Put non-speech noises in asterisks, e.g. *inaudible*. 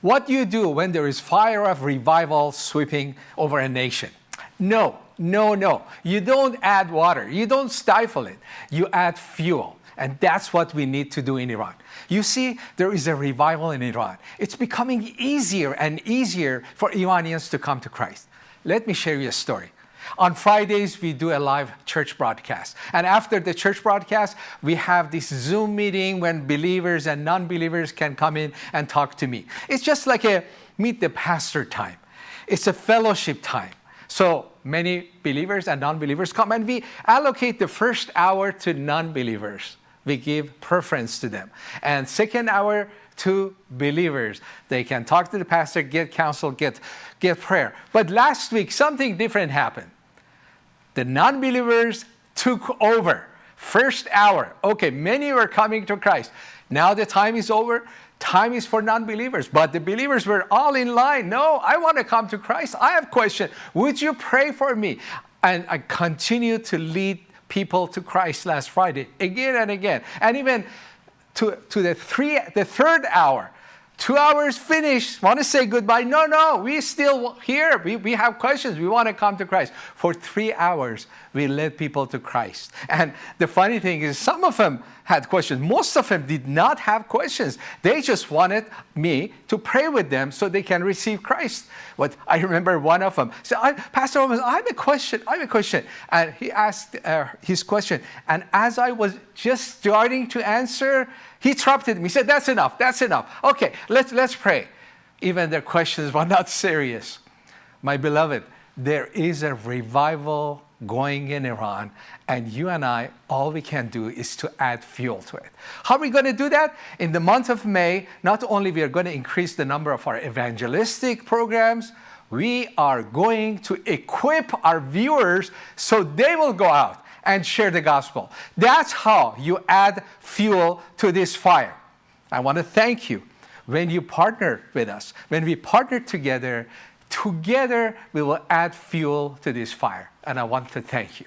What do you do when there is fire of revival sweeping over a nation? No, no, no. You don't add water. You don't stifle it. You add fuel. And that's what we need to do in Iran. You see, there is a revival in Iran. It's becoming easier and easier for Iranians to come to Christ. Let me share you a story. On Fridays, we do a live church broadcast. And after the church broadcast, we have this Zoom meeting when believers and non-believers can come in and talk to me. It's just like a meet the pastor time. It's a fellowship time. So many believers and non-believers come and we allocate the first hour to non-believers. We give preference to them. And second hour to believers. They can talk to the pastor, get counsel, get, get prayer. But last week, something different happened. The non-believers took over. First hour, okay, many were coming to Christ. Now the time is over. Time is for non-believers, but the believers were all in line. No, I want to come to Christ. I have question. Would you pray for me? And I continue to lead people to Christ last Friday again and again. And even to, to the, three, the third hour, two hours finished, want to say goodbye. No, no, we still here. We, we have questions. We want to come to Christ. For three hours, we led people to Christ. And the funny thing is some of them had questions. Most of them did not have questions. They just wanted me to pray with them so they can receive Christ. What I remember one of them said, I, Pastor Owens, I have a question, I have a question. And he asked uh, his question. And as I was just starting to answer, he interrupted me. He said, that's enough, that's enough. Okay, let's, let's pray. Even their questions *laughs* were not serious. My beloved, there is a revival going in Iran, and you and I, all we can do is to add fuel to it. How are we going to do that? In the month of May, not only we are going to increase the number of our evangelistic programs, we are going to equip our viewers so they will go out and share the gospel. That's how you add fuel to this fire. I want to thank you when you partner with us. When we partner together, together we will add fuel to this fire and I want to thank you.